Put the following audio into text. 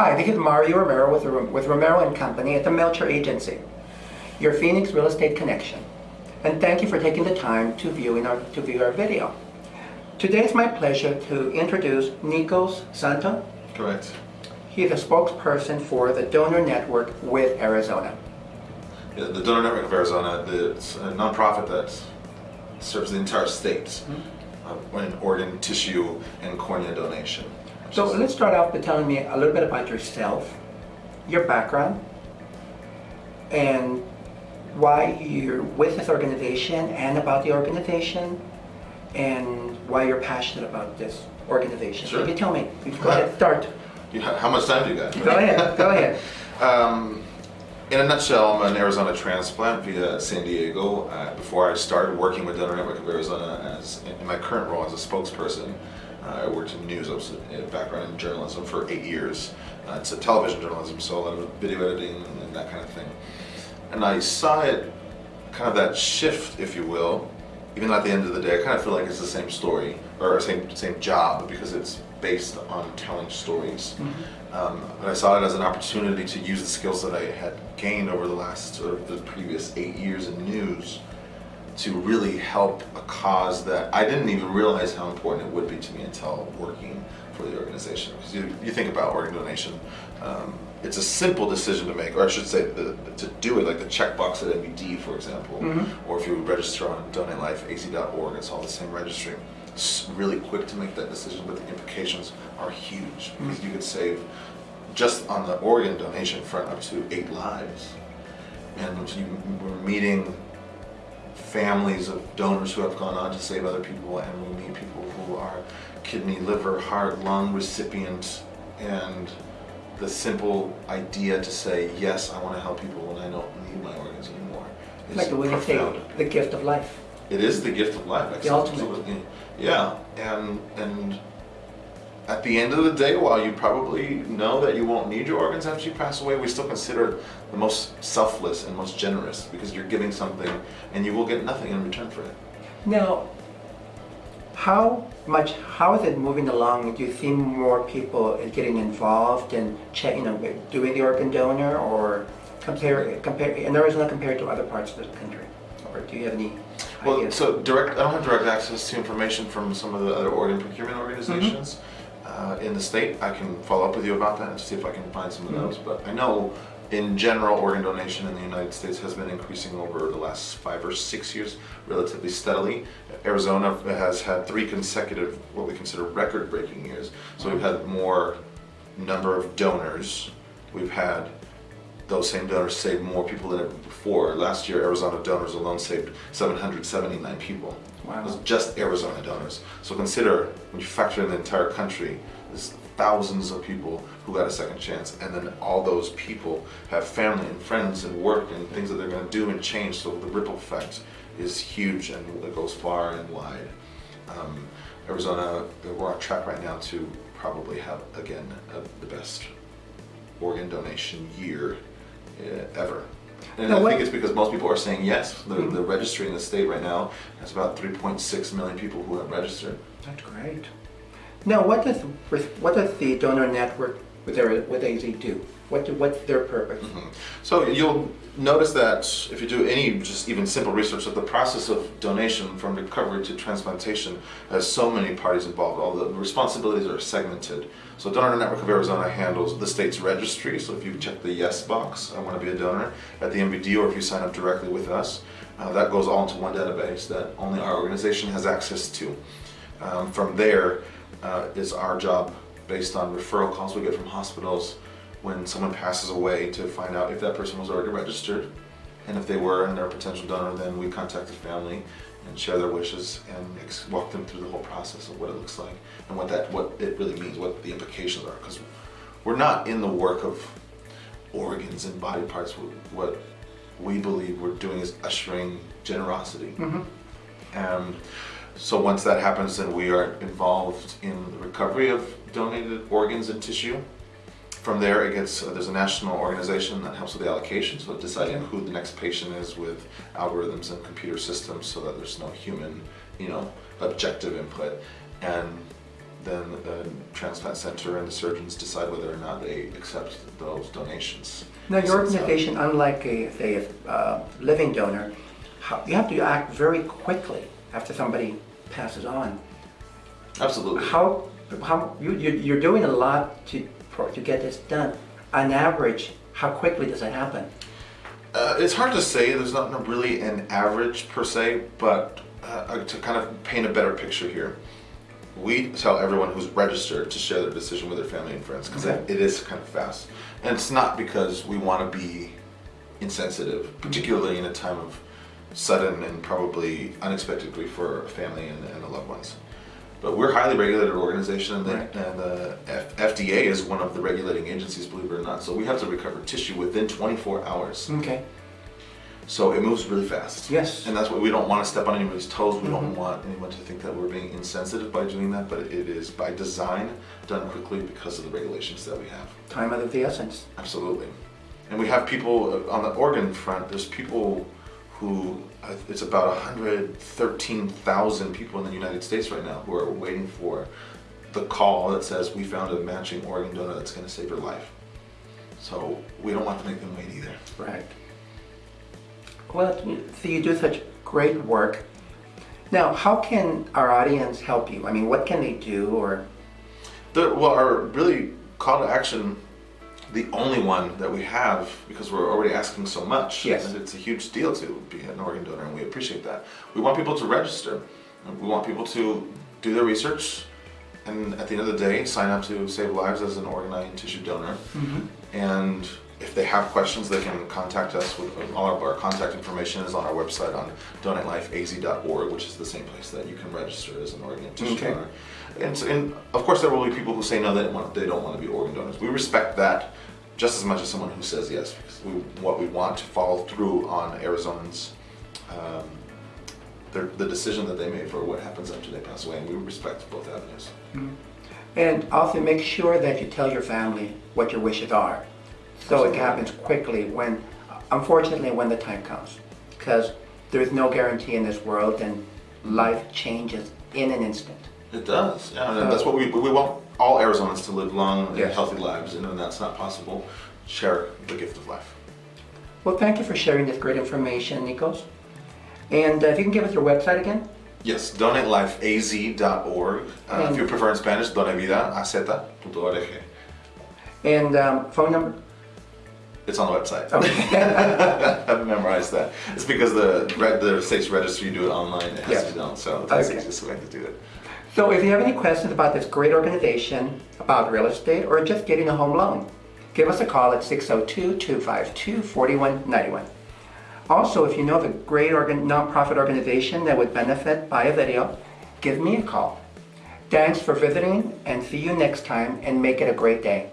Hi, this is Mario Romero with, with Romero and Company at the Melcher Agency, your Phoenix real estate connection. And thank you for taking the time to view, in our, to view our video. Today it's my pleasure to introduce Nikos Santo. Correct. He is a spokesperson for the Donor Network with Arizona. Yeah, the Donor Network of Arizona, the, it's a nonprofit that serves the entire state mm-hmm. uh, in organ, tissue, and cornea donation. So let's start off by telling me a little bit about yourself, your background, and why you're with this organization and about the organization, and why you're passionate about this organization. Sure. So you tell me, you go ahead, start. how much time do you got? Go ahead, go ahead. Um, in a nutshell, I'm an Arizona transplant via San Diego. Uh, before I started working with Donor Network of Arizona as in my current role as a spokesperson, I worked in news. I was a background in journalism for eight years. Uh, it's a television journalism, so a lot of video editing and, that kind of thing. And I saw it, kind of that shift, if you will. Even at the end of the day, I kind of feel like it's the same story or same same job because it's based on telling stories. Mm -hmm. um, but I saw it as an opportunity to use the skills that I had gained over the last or the previous eight years in news to really help a cause that I didn't even realize how important it would be to me until working for the organization. Because you, you think about organ donation, um, it's a simple decision to make, or I should say the, to do it, like the checkbox at MVD, for example, mm -hmm. or if you register on DonateLifeAZ.org, it's all the same registry. It's really quick to make that decision, but the implications are huge because mm -hmm. you could save just on the organ donation front up to eight lives. And you were meeting families of donors who have gone on to save other people and we meet people who are kidney, liver, heart, lung recipients and the simple idea to say, yes, I want to help people when I don't need my organs anymore. It's like the way you say the gift of life. It is the gift of life. The ultimate. Yeah, and and at the end of the day, while you probably know that you won't need your organs after you pass away, we still consider the most selfless and most generous because you're giving something and you will get nothing in return for it. Now, how much, how is it moving along? Do you see more people getting involved in check, you know, doing the organ donor or compare, compare, in Arizona compared to other parts of the country? Or do you have any well, ideas? so direct, I don't have direct access to information from some of the other organ procurement organizations. Mm -hmm uh, in the state. I can follow up with you about that and see if I can find some of those. Mm-hmm. But I know in general, organ donation in the United States has been increasing over the last five or six years relatively steadily. Arizona has had three consecutive, what we consider record-breaking years. So we've had more number of donors. We've had those same donors saved more people than ever before. Last year, Arizona donors alone saved 779 people. Wow. It was just Arizona donors. So consider, when you factor in the entire country, there's thousands of people who got a second chance and then all those people have family and friends and work and things that they're going to do and change so the ripple effect is huge and it goes far and wide. Um, Arizona, we're on track right now to probably have, again, uh, the best organ donation year ever. And now I what? think it's because most people are saying yes. The, mm. the registry in the state right now has about 3.6 million people who have registered. That's great. Now, what does what does the donor network with AZ do? What do, what's their purpose? Mm -hmm. So you'll notice that if you do any just even simple research that the process of donation from recovery to transplantation has so many parties involved. All the responsibilities are segmented. So Donor Network of Arizona handles the state's registry. So if you check the yes box, I want to be a donor at the MVD or if you sign up directly with us, uh, that goes all into one database that only our organization has access to. Um, from there uh, is our job based on referral calls we get from hospitals when someone passes away to find out if that person was already registered. And if they were and they're a potential donor then we contact the family and share their wishes and walk them through the whole process of what it looks like and what that what it really means what the implications are. Because we're not in the work of organs and body parts. What we believe we're doing is ushering generosity. Mm -hmm. and so once that happens then we are involved in the recovery of donated organs and tissue from there, it gets uh, there's a national organization that helps with the allocation, so deciding who the next patient is with algorithms and computer systems, so that there's no human, you know, objective input. And then the transplant center and the surgeons decide whether or not they accept those donations. Now, your uh, organization, unlike a, say, a uh, living donor, you have to act very quickly after somebody passes on. Absolutely. How, how, you, you- you're doing a lot to, for- to get this done. On average, how quickly does it happen? Uh, it's hard to say. There's not really an average per se, but uh, to kind of paint a better picture here, we tell everyone who's registered to share their decision with their family and friends because Okay. it is kind of fast, and it's not because we want to be insensitive, particularly in a time of sudden and probably unexpected grief for a family and, and the loved ones. But we're a highly regulated organization, and, the, Right. and the F- FDA is one of the regulating agencies, believe it or not. So we have to recover tissue within 24 hours. Okay, So it moves really fast. Yes. And that's why we don't want to step on anybody's toes. We don't want anyone to think that we're being insensitive by doing that, but it is by design done quickly because of the regulations that we have. time of the essence. Absolutely. And we have people uh, on the organ front, there's people who, uh, it's about 113,000 people in the United States right now who are waiting for the call that says, we found a matching organ donor that's going to save your life. So we don't want to make them wait either. Right. Well, so you do such great work. Now, how can our audience help you? I mean, what can they do or? The, well, our really call to action, the only one that we have, because we're already asking so much, Yes. and it's a huge deal to be an organ donor, and we appreciate that. We want people to register. We want people to do their research, and at the end of the day, sign up to save lives as an organ and tissue donor. Mm-hmm. And if they have questions, they can contact us. With all of our contact information is on our website on donatelifeaz.org, which is the same place that you can register as an organ tissue Okay. donor. And, so- and of course, there will be people who say no, they don't want, they don't want to be organ donors. We respect that just as much as someone who says yes, because we, what we want to follow through on Arizonans, um, their, the decision that they made for what happens after they pass away, and we respect both avenues. And also make sure that you tell your family what your wishes are. So it happens quickly when, unfortunately, when the time comes. Because there is no guarantee in this world and life changes in an instant. It does, yeah, and that's what we, we want all Arizonans to live long and Yes. healthy lives, and when that's not possible, share the gift of life. Well, thank you for sharing this great information, Nikos. And uh, if you can give us your website again? Yes, donatelifeaz.org. Uh, if you prefer in Spanish, donavidaaz.org. And um, phone number? It's on the website. Okay. I've memorized that. It's because the re- the state's registry, you do it online, it has to be done, so that's the Okay. easiest way to do it. So if you have any questions about this great organization, about real estate, or just getting a home loan, give us a call at 602-252-4191. Also, if you know of a great organ- nonprofit organization that would benefit by a video, give me a call. Thanks for visiting and see you next time and make it a great day.